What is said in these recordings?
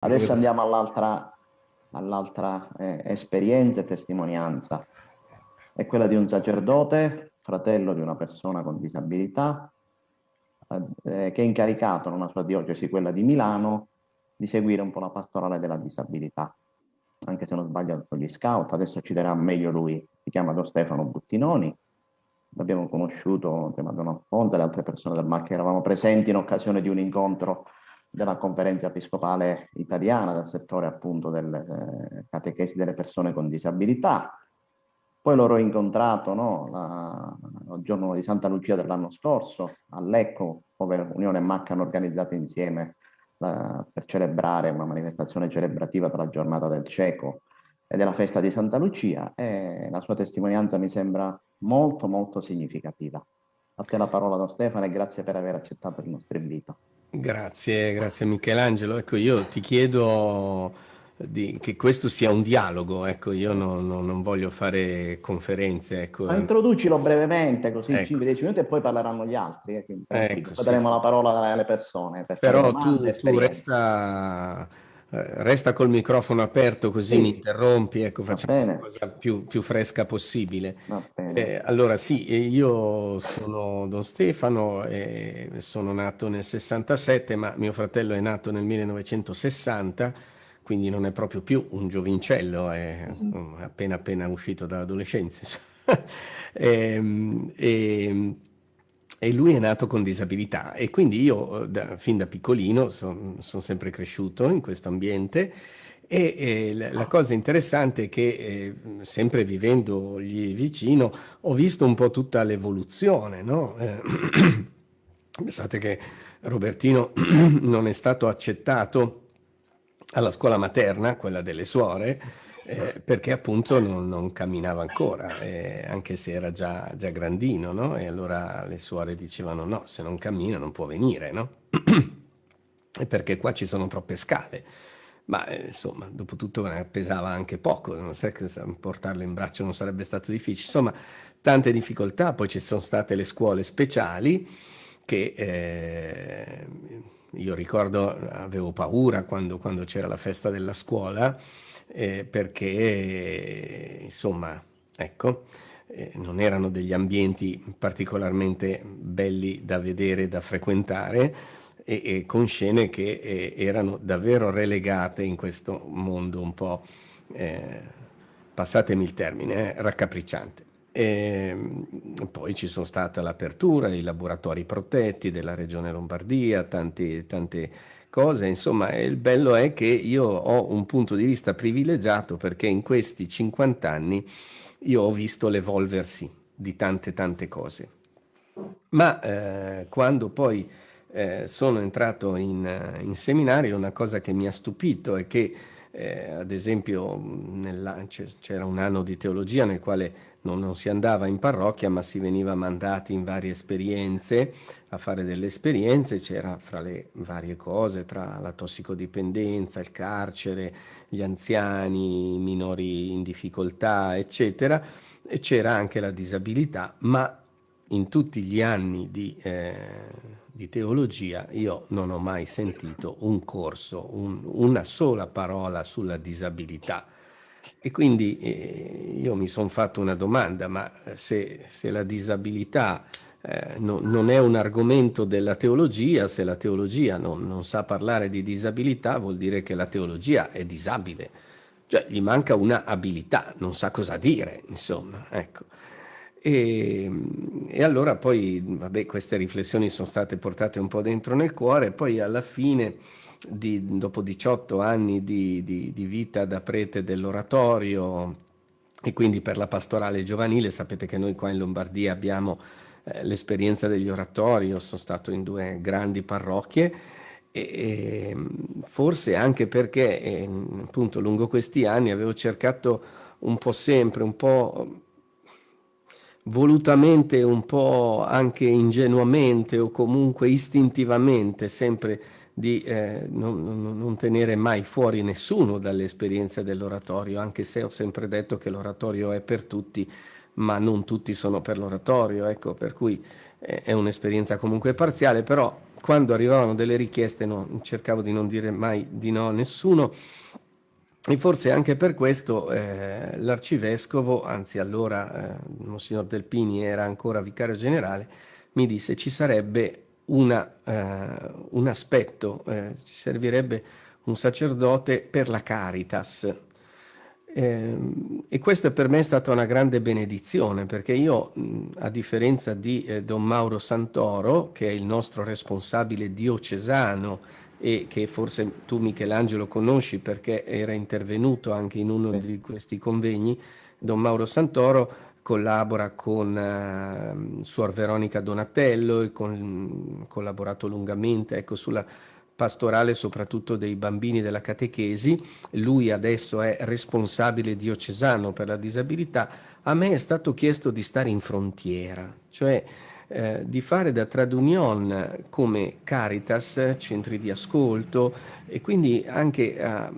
Adesso andiamo all'altra all eh, esperienza e testimonianza. È quella di un sacerdote, fratello di una persona con disabilità, eh, che è incaricato nella sua diocesi, quella di Milano, di seguire un po' la pastorale della disabilità. Anche se non sbaglio con gli scout, adesso ci darà meglio lui, si chiama Don Stefano Buttinoni, l'abbiamo conosciuto insieme a Don Alfonso e le altre persone del MAC che eravamo presenti in occasione di un incontro della conferenza episcopale italiana del settore appunto delle eh, catechesi delle persone con disabilità. Poi l'ho incontrato no, la, il giorno di Santa Lucia dell'anno scorso a Lecco, dove Unione e MAC hanno organizzato insieme la, per celebrare una manifestazione celebrativa per la giornata del cieco e della festa di Santa Lucia e la sua testimonianza mi sembra molto molto significativa. A te la parola da Stefano e grazie per aver accettato il nostro invito. Grazie, grazie Michelangelo. Ecco, io ti chiedo di, che questo sia un dialogo, ecco, io non, non, non voglio fare conferenze. Ecco. Ma introducilo brevemente, così ecco. 5-10 minuti e poi parleranno gli altri. Eh, ecco, poi daremo sì. la parola alle persone. Però domande, tu, tu resta eh, resta col microfono aperto così sì. mi interrompi, ecco, facciamo la cosa più, più, fresca possibile. Eh, allora sì, io sono Don Stefano, eh, sono nato nel 67, ma mio fratello è nato nel 1960, quindi non è proprio più un giovincello, è mm. appena appena uscito dall'adolescenza. e, ehm, e, e lui è nato con disabilità e quindi io da, fin da piccolino sono son sempre cresciuto in questo ambiente e, e la, la, cosa interessante è che eh, sempre vivendogli vicino ho visto un po' tutta l'evoluzione, no? eh, pensate che Robertino non è stato accettato alla scuola materna, quella delle suore, eh, perché appunto non, non camminava ancora, eh, anche se era già, già grandino, no? E allora le suore dicevano no, se non cammina non può venire, no? perché qua ci sono troppe scale. Ma eh, insomma, dopo tutto pesava anche poco, non sai che portarlo in braccio non sarebbe stato difficile. Insomma, tante difficoltà, poi ci sono state le scuole speciali che eh, io ricordo avevo paura quando, quando c'era la festa della scuola, eh, perché insomma, ecco, eh, non erano degli ambienti particolarmente belli da vedere, da frequentare e, e con scene che eh, erano davvero relegate in questo mondo un po', eh, passatemi il termine, eh, raccapricciante. E ehm, poi ci sono state l'apertura, i laboratori protetti della regione Lombardia, tanti, tante cose, insomma il bello è che io ho un punto di vista privilegiato perché in questi 50 anni io ho visto l'evolversi di tante tante cose. Ma eh, quando poi eh, sono entrato in, in, seminario una cosa che mi ha stupito è che eh, ad esempio c'era un anno di teologia nel quale non, non, si andava in parrocchia ma si veniva mandati in varie esperienze, a fare delle esperienze, c'era fra le varie cose, tra la tossicodipendenza, il carcere, gli anziani, i minori in difficoltà, eccetera, e c'era anche la disabilità, ma in tutti gli anni di, eh, di, teologia io non ho mai sentito un corso, un, una sola parola sulla disabilità e quindi eh, io mi sono fatto una domanda, ma se, se la disabilità eh, no, non è un argomento della teologia, se la teologia non, non, sa parlare di disabilità vuol dire che la teologia è disabile, cioè gli manca una abilità, non sa cosa dire, insomma, ecco. E, e, allora poi, vabbè, queste riflessioni sono state portate un po' dentro nel cuore, poi alla fine di, dopo 18 anni di, di, di vita da prete dell'oratorio e quindi per la pastorale giovanile, sapete che noi qua in Lombardia abbiamo eh, l'esperienza degli oratori, io sono stato in due grandi parrocchie e, e forse anche perché eh, appunto lungo questi anni avevo cercato un po' sempre, un po' volutamente, un po' anche ingenuamente o comunque istintivamente sempre di eh, non, non, tenere mai fuori nessuno dall'esperienza dell'oratorio, anche se ho sempre detto che l'oratorio è per tutti, ma non tutti sono per l'oratorio, ecco, per cui eh, è un'esperienza comunque parziale, però quando arrivavano delle richieste no, cercavo di non dire mai di no a nessuno. E forse anche per questo eh, l'arcivescovo, anzi allora eh, Monsignor Delpini era ancora vicario generale, mi disse ci sarebbe una, eh, un aspetto, eh, ci servirebbe un sacerdote per la Caritas. Eh, e questa per me è stata una grande benedizione perché io, a differenza di eh, Don Mauro Santoro, che è il nostro responsabile diocesano e che forse tu Michelangelo conosci perché era intervenuto anche in uno di questi convegni, Don Mauro Santoro collabora con uh, Suor Veronica Donatello e con, collaborato lungamente ecco, sulla pastorale soprattutto dei bambini della catechesi, lui adesso è responsabile diocesano per la disabilità, a me è stato chiesto di stare in frontiera, cioè eh, di fare da trade union come Caritas, centri di ascolto e quindi anche eh,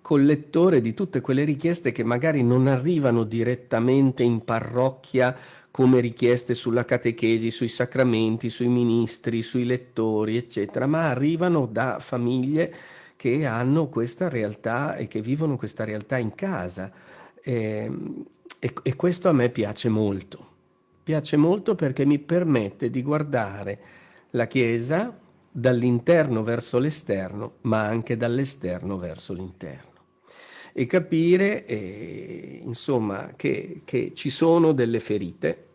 collettore di tutte quelle richieste che magari non arrivano direttamente in parrocchia come richieste sulla catechesi, sui sacramenti, sui ministri, sui lettori, eccetera, ma arrivano da famiglie che hanno questa realtà e che vivono questa realtà in casa. E, e, e questo a me piace molto. Piace molto perché mi permette di guardare la Chiesa dall'interno verso l'esterno, ma anche dall'esterno verso l'interno e capire eh, insomma che, che, ci sono delle ferite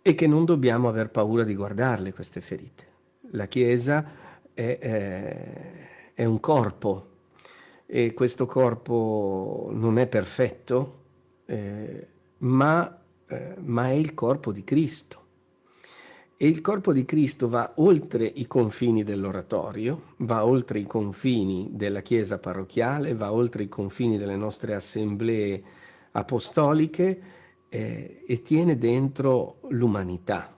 e che non dobbiamo aver paura di guardarle queste ferite. La Chiesa è, è, è un corpo e questo corpo non è perfetto, eh, ma, eh, ma è il corpo di Cristo. E il corpo di Cristo va oltre i confini dell'oratorio, va oltre i confini della chiesa parrocchiale, va oltre i confini delle nostre assemblee apostoliche eh, e tiene dentro l'umanità.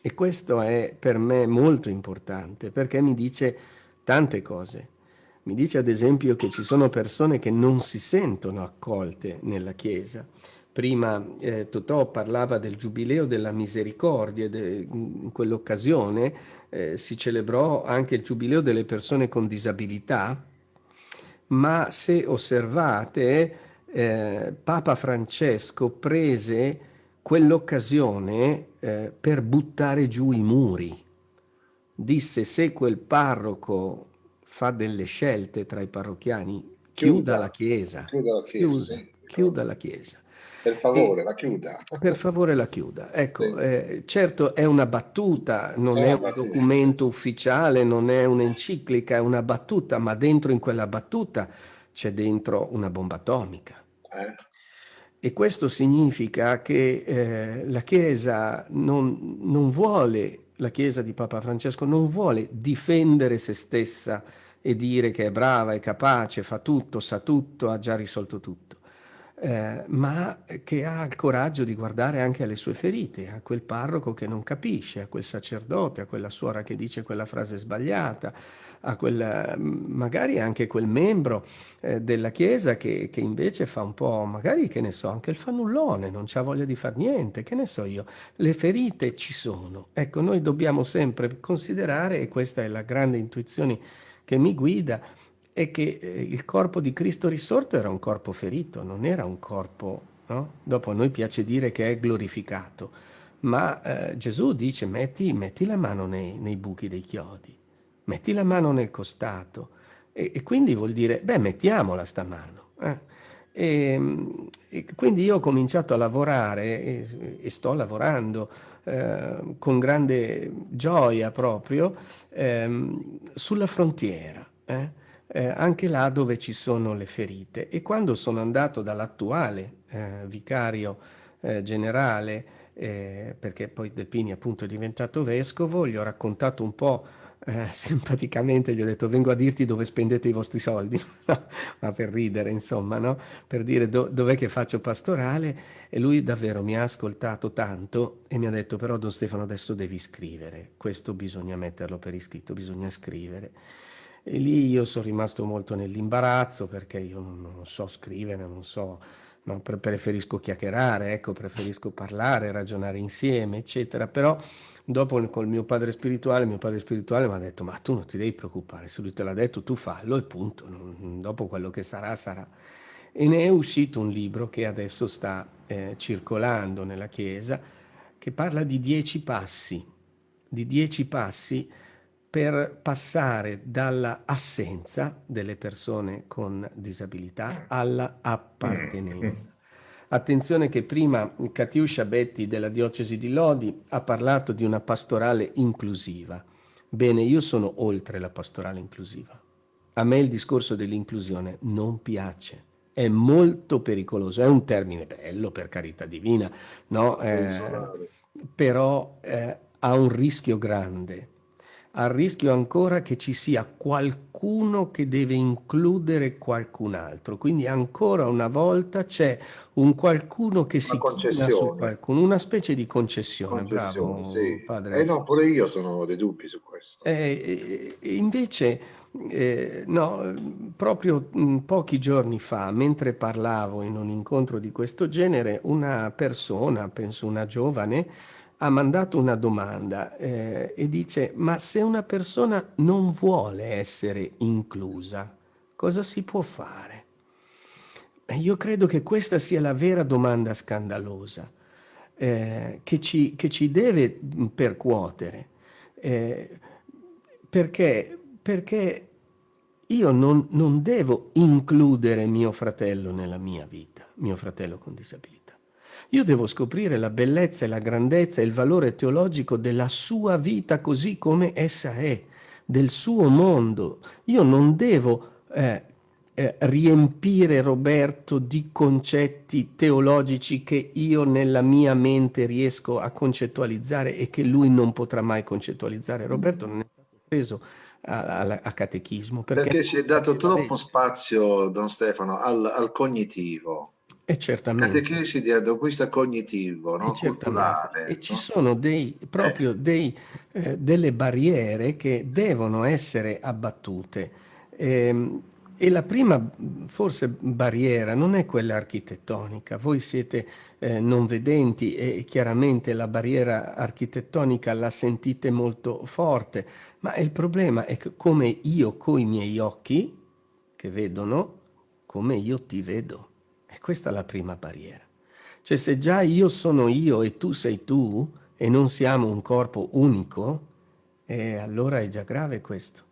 E questo è per me molto importante perché mi dice tante cose. Mi dice ad esempio che ci sono persone che non si sentono accolte nella Chiesa Prima eh, Totò parlava del Giubileo della Misericordia, de, in quell'occasione eh, si celebrò anche il Giubileo delle persone con disabilità, ma se osservate, eh, Papa Francesco prese quell'occasione eh, per buttare giù i muri. Disse se quel parroco fa delle scelte tra i parrocchiani, chiuda, chiuda la chiesa. Chiuda la chiesa. Chiuda, chiuda la chiesa. Per favore, e, la chiuda. Per favore, la chiuda. Ecco, sì. eh, certo è una battuta, non è, è un battuta, documento ufficiale, non è un'enciclica, è una battuta, ma dentro in quella battuta c'è dentro una bomba atomica. Eh. E questo significa che eh, la Chiesa non, non vuole, la Chiesa di Papa Francesco non vuole difendere se stessa e dire che è brava, è capace, fa tutto, sa tutto, ha già risolto tutto eh, ma che ha il coraggio di guardare anche alle sue ferite, a quel parroco che non capisce, a quel sacerdote, a quella suora che dice quella frase sbagliata, a quel, magari anche quel membro eh, della Chiesa che, che, invece fa un po', magari che ne so, anche il fannullone, non ha voglia di fare niente, che ne so io, le ferite ci sono. Ecco, noi dobbiamo sempre considerare, e questa è la grande intuizione che mi guida, è che eh, il corpo di Cristo risorto era un corpo ferito, non era un corpo, no? Dopo a noi piace dire che è glorificato, ma eh, Gesù dice metti, metti, la mano nei, nei, buchi dei chiodi, metti la mano nel costato, e, e quindi vuol dire, beh, mettiamola sta mano. Eh? E, e, quindi io ho cominciato a lavorare e, e sto lavorando eh, con grande gioia proprio ehm, sulla frontiera. Eh? Eh, anche là dove ci sono le ferite. E quando sono andato dall'attuale eh, vicario eh, generale, eh, perché poi Delpini appunto è diventato vescovo, gli ho raccontato un po' eh, simpaticamente, gli ho detto vengo a dirti dove spendete i vostri soldi, ma per ridere insomma, no? per dire do, dov'è che faccio pastorale e lui davvero mi ha ascoltato tanto e mi ha detto però Don Stefano adesso devi scrivere, questo bisogna metterlo per iscritto, bisogna scrivere. E lì io sono rimasto molto nell'imbarazzo perché io non, non, so scrivere, non so, no, preferisco chiacchierare, ecco, preferisco parlare, ragionare insieme, eccetera. Però dopo col mio padre spirituale, mio padre spirituale mi ha detto ma tu non ti devi preoccupare, se lui te l'ha detto tu fallo e punto, dopo quello che sarà sarà. E ne è uscito un libro che adesso sta eh, circolando nella Chiesa, che parla di dieci passi, di dieci passi per passare dalla assenza delle persone con disabilità alla appartenenza. Attenzione che prima Katiuscia Betti della diocesi di Lodi ha parlato di una pastorale inclusiva. Bene, io sono oltre la pastorale inclusiva. A me il discorso dell'inclusione non piace, è molto pericoloso, è un termine bello per carità divina, no? Eh, però eh, ha un rischio grande a rischio ancora che ci sia qualcuno che deve includere qualcun altro. Quindi ancora una volta c'è un qualcuno che si china su qualcuno, una specie di concessione. concessione bravo, sì. padre. Eh no, pure io sono dei dubbi su questo. Eh, invece, eh, no, proprio mh, pochi giorni fa, mentre parlavo in un incontro di questo genere, una persona, penso una giovane, ha mandato una domanda eh, e dice ma se una persona non vuole essere inclusa, cosa si può fare? Io credo che questa sia la vera domanda scandalosa eh, che, ci, che, ci, deve percuotere, eh, perché, perché io non, non devo includere mio fratello nella mia vita, mio fratello con disabilità. Io devo scoprire la bellezza e la grandezza e il valore teologico della sua vita così come essa è, del suo mondo. Io non devo eh, eh, riempire Roberto di concetti teologici che io nella mia mente riesco a concettualizzare e che lui non potrà mai concettualizzare. Roberto non è stato preso a, a, a catechismo. Perché, perché si è dato troppo spazio, Don Stefano, al, al cognitivo. E certamente. Catechesi di acquisto cognitivo, no? e, culturale. E ci sono dei, proprio eh. dei, eh, delle barriere che devono essere abbattute. Eh, e la prima, forse, barriera non è quella architettonica. Voi siete eh, non vedenti e chiaramente la barriera architettonica la sentite molto forte, ma il problema è che come io coi miei occhi, che vedono, come io ti vedo questa è la prima barriera. Cioè se già io sono io e tu sei tu e non siamo un corpo unico, eh, allora è già grave questo.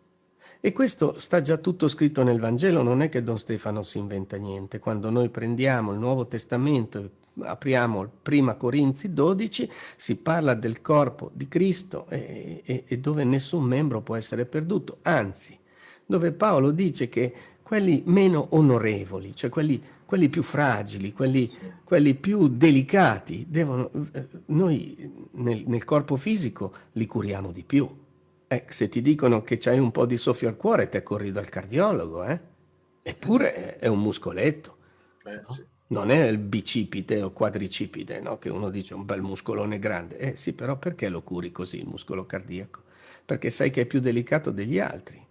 E questo sta già tutto scritto nel Vangelo, non è che Don Stefano si inventa niente. Quando noi prendiamo il Nuovo Testamento e apriamo Prima Corinzi 12, si parla del corpo di Cristo e, e, e dove nessun membro può essere perduto. Anzi, dove Paolo dice che quelli meno onorevoli, cioè quelli quelli più fragili, quelli, quelli più delicati, devono, noi nel, nel, corpo fisico li curiamo di più. Eh, se ti dicono che c'hai un po' di soffio al cuore, te corri dal cardiologo, eh? eppure è un muscoletto. Eh, sì. Non è il bicipite o quadricipite, no? che uno dice un bel muscolone grande. Eh sì, però perché lo curi così il muscolo cardiaco? Perché sai che è più delicato degli altri.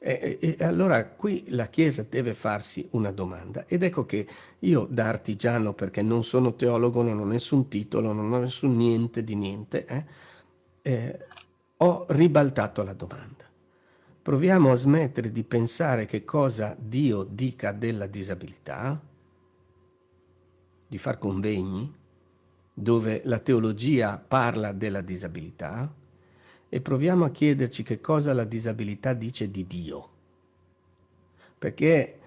E, e, allora qui la Chiesa deve farsi una domanda ed ecco che io da artigiano, perché non sono teologo, non ho nessun titolo, non ho nessun niente di niente, eh, eh, ho ribaltato la domanda. Proviamo a smettere di pensare che cosa Dio dica della disabilità, di far convegni dove la teologia parla della disabilità, e proviamo a chiederci che cosa la disabilità dice di Dio. Perché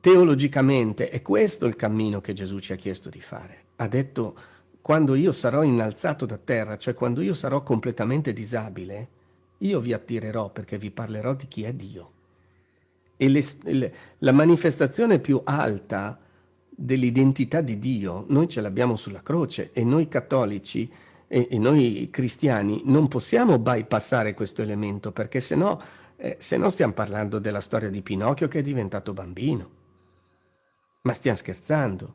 teologicamente è questo il cammino che Gesù ci ha chiesto di fare. Ha detto, quando io sarò innalzato da terra, cioè quando io sarò completamente disabile, io vi attirerò perché vi parlerò di chi è Dio. E le, le, la manifestazione più alta dell'identità di Dio, noi ce l'abbiamo sulla croce e noi cattolici e, e noi cristiani non possiamo bypassare questo elemento perché se no, eh, se no stiamo parlando della storia di Pinocchio che è diventato bambino. Ma stiamo scherzando.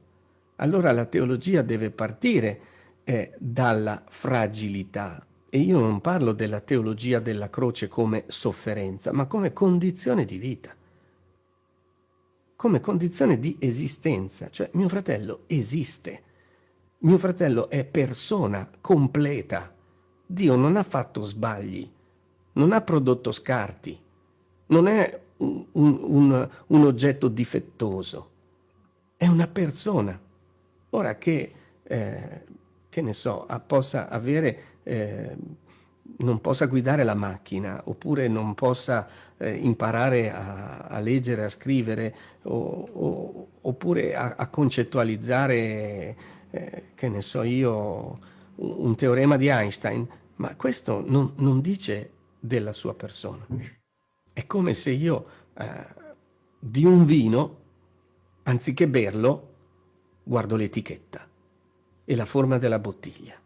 Allora la teologia deve partire eh, dalla fragilità. E io non parlo della teologia della croce come sofferenza, ma come condizione di vita. Come condizione di esistenza. Cioè mio fratello esiste mio fratello è persona completa, Dio non ha fatto sbagli, non ha prodotto scarti, non è un, un, un oggetto difettoso, è una persona. Ora che, eh, che ne so, possa avere, eh, non possa guidare la macchina, oppure non possa eh, imparare a, a, leggere, a scrivere, o, o, oppure a, a concettualizzare, eh, che ne so io, un, teorema di Einstein, ma questo non, non dice della sua persona. È come se io eh, di un vino, anziché berlo, guardo l'etichetta e la forma della bottiglia.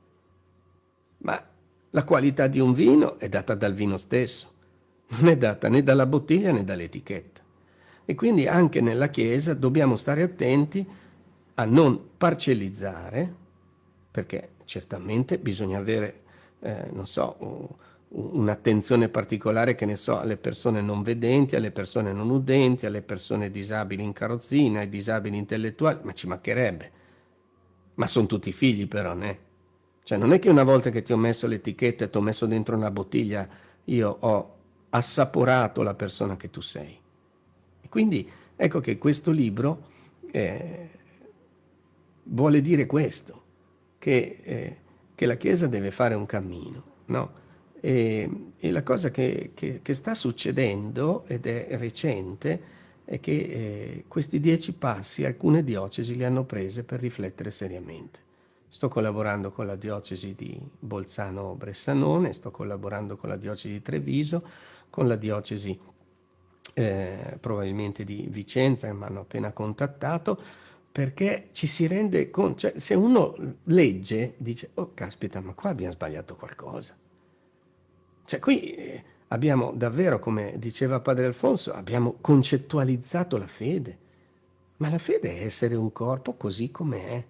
Ma la qualità di un vino è data dal vino stesso, non è data né dalla bottiglia né dall'etichetta. E quindi anche nella Chiesa dobbiamo stare attenti a non parcellizzare, perché certamente bisogna avere, eh, non so, un'attenzione particolare, che ne so, alle persone non vedenti, alle persone non udenti, alle persone disabili in carrozzina, ai disabili intellettuali, ma ci mancherebbe. Ma sono tutti figli però, né? Cioè non è che una volta che ti ho messo l'etichetta e ti ho messo dentro una bottiglia, io ho assaporato la persona che tu sei. E quindi ecco che questo libro eh, vuole dire questo, che, eh, che la Chiesa deve fare un cammino, no? E, e la cosa che, che, che, sta succedendo, ed è recente, è che eh, questi dieci passi alcune diocesi li hanno prese per riflettere seriamente. Sto collaborando con la diocesi di Bolzano-Bressanone, sto collaborando con la diocesi di Treviso, con la diocesi eh, probabilmente di Vicenza, che mi hanno appena contattato, perché ci si rende conto, cioè se uno legge, dice, oh caspita, ma qua abbiamo sbagliato qualcosa cioè qui eh, abbiamo davvero, come diceva Padre Alfonso, abbiamo concettualizzato la fede. Ma la fede è essere un corpo così com'è.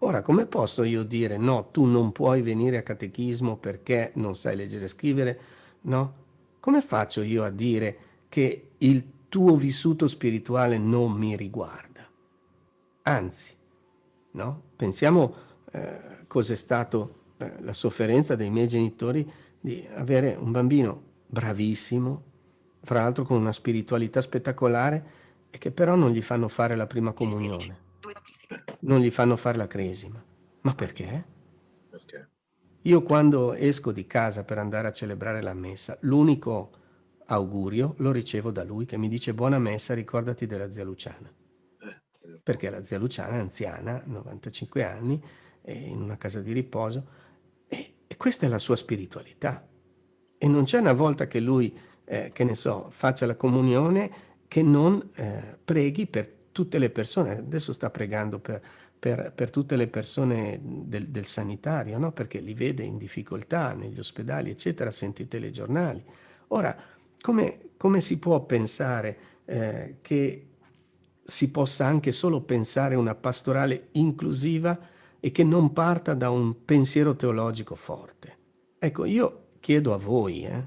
Ora, come posso io dire no, tu non puoi venire a catechismo perché non sai leggere e scrivere? No? Come faccio io a dire che il tuo vissuto spirituale non mi riguarda? Anzi, no? Pensiamo eh, cos'è stato eh, la sofferenza dei miei genitori di avere un bambino bravissimo, fra l'altro con una spiritualità spettacolare, e che però non gli fanno fare la prima comunione, non gli fanno fare la cresima. Ma perché? Perché? Io quando esco di casa per andare a celebrare la messa, l'unico augurio lo ricevo da lui che mi dice buona messa, ricordati della zia Luciana. Perché la zia Luciana è anziana, 95 anni, è in una casa di riposo, e questa è la sua spiritualità. E non c'è una volta che lui, eh, che ne so, faccia la comunione che non eh, preghi per tutte le persone. Adesso sta pregando per, per, per tutte le persone del, del sanitario, no? perché li vede in difficoltà negli ospedali, eccetera, sentite i giornali. Ora, come, come si può pensare eh, che si possa anche solo pensare una pastorale inclusiva e che non parta da un pensiero teologico forte. Ecco, io chiedo a voi, eh,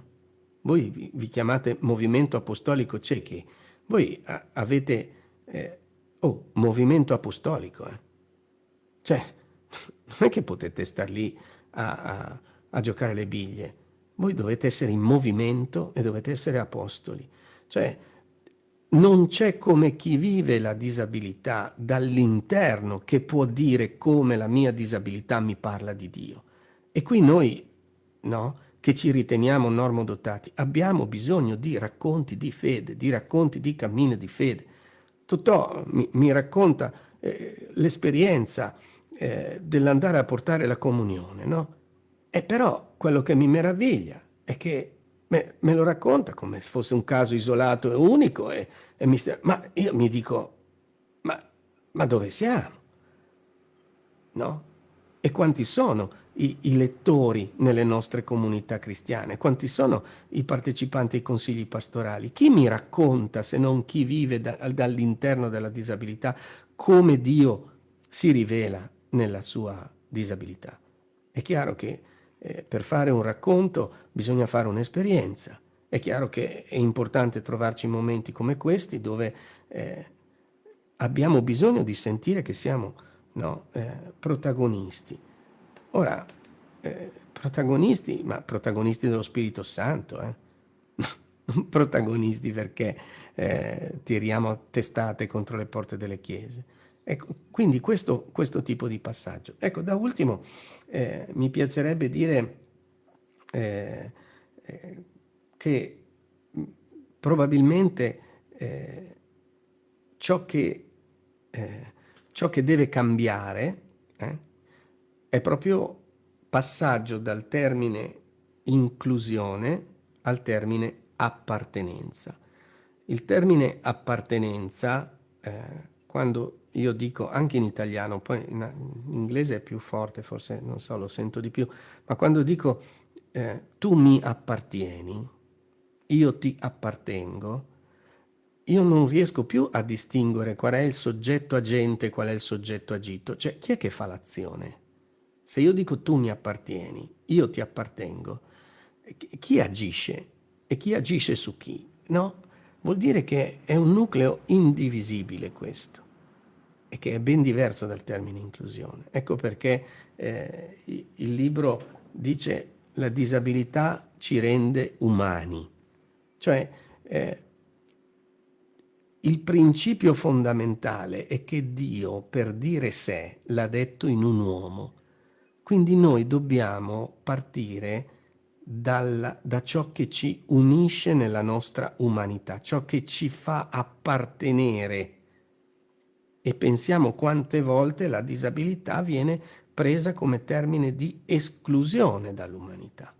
voi vi, chiamate Movimento Apostolico Ciechi, voi avete, eh, oh, Movimento Apostolico, eh. cioè, non è che potete star lì a, a, a giocare le biglie, voi dovete essere in movimento e dovete essere apostoli, cioè, non c'è come chi vive la disabilità dall'interno che può dire come la mia disabilità mi parla di Dio. E qui noi, no, che ci riteniamo normodotati, abbiamo bisogno di racconti di fede, di racconti di cammino di fede. Totò mi, mi racconta eh, l'esperienza eh, dell'andare a portare la comunione, no? E però quello che mi meraviglia è che me, me lo racconta come se fosse un caso isolato e unico, e, e mi ma io mi dico, ma, ma dove siamo? No? E quanti sono i, i, lettori nelle nostre comunità cristiane? Quanti sono i partecipanti ai consigli pastorali? Chi mi racconta, se non chi vive da, dall'interno della disabilità, come Dio si rivela nella sua disabilità? È chiaro che eh, per fare un racconto bisogna fare un'esperienza. È chiaro che è importante trovarci in momenti come questi dove eh, abbiamo bisogno di sentire che siamo no, eh, protagonisti. Ora, eh, protagonisti, ma protagonisti dello Spirito Santo, eh? non protagonisti perché eh, tiriamo testate contro le porte delle chiese. Ecco, quindi questo, questo tipo di passaggio. Ecco, da ultimo eh, mi piacerebbe dire eh, eh, che probabilmente eh, ciò che, eh, ciò, che, deve cambiare eh, è proprio passaggio dal termine inclusione al termine appartenenza. Il termine appartenenza, eh, quando io dico anche in italiano, poi in, inglese è più forte, forse non so, lo sento di più, ma quando dico eh, tu mi appartieni, io ti appartengo, io non riesco più a distinguere qual è il soggetto agente qual è il soggetto agito. Cioè, chi è che fa l'azione? Se io dico tu mi appartieni, io ti appartengo, chi agisce? E chi agisce su chi? No? Vuol dire che è un nucleo indivisibile questo e che è ben diverso dal termine inclusione. Ecco perché eh, il libro dice la disabilità ci rende umani, cioè eh, il principio fondamentale è che Dio per dire sé l'ha detto in un uomo, quindi noi dobbiamo partire dal, da ciò che ci unisce nella nostra umanità, ciò che ci fa appartenere. E pensiamo quante volte la disabilità viene presa come termine di esclusione dall'umanità.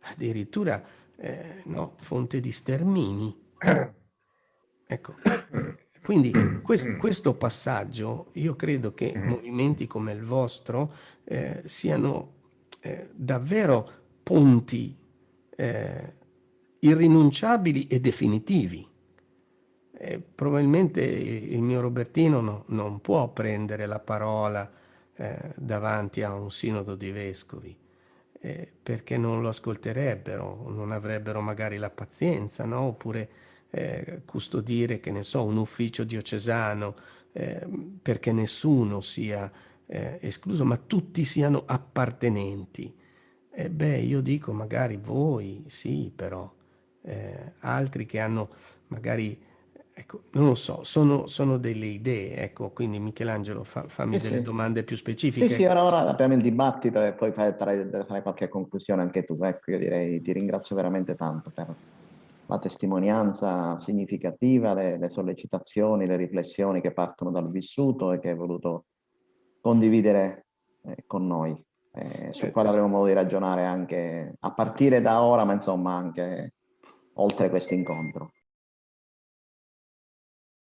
Addirittura, eh, no, fonte di stermini. Ecco, quindi questo, questo passaggio, io credo che movimenti come il vostro eh, siano eh, davvero punti eh, irrinunciabili e definitivi. E probabilmente il mio Robertino no, non può prendere la parola eh, davanti a un sinodo di vescovi, eh, perché non lo ascolterebbero, non avrebbero magari la pazienza, no? oppure eh, custodire, che ne so, un ufficio diocesano, eh, perché nessuno sia eh, escluso, ma tutti siano appartenenti. E beh, io dico magari voi, sì, però, eh, altri che hanno magari, ecco, non lo so, sono, sono delle idee, ecco, quindi Michelangelo fa, fammi sì, delle sì. domande più specifiche. Sì, sì, ora, ora apriamo il dibattito e poi fare qualche conclusione anche tu, ecco, io direi ti ringrazio veramente tanto per la testimonianza significativa, le, le, sollecitazioni, le riflessioni che partono dal vissuto e che hai voluto condividere eh, con noi, eh, sul quale avremo modo di ragionare anche a partire da ora, ma insomma anche oltre questo incontro.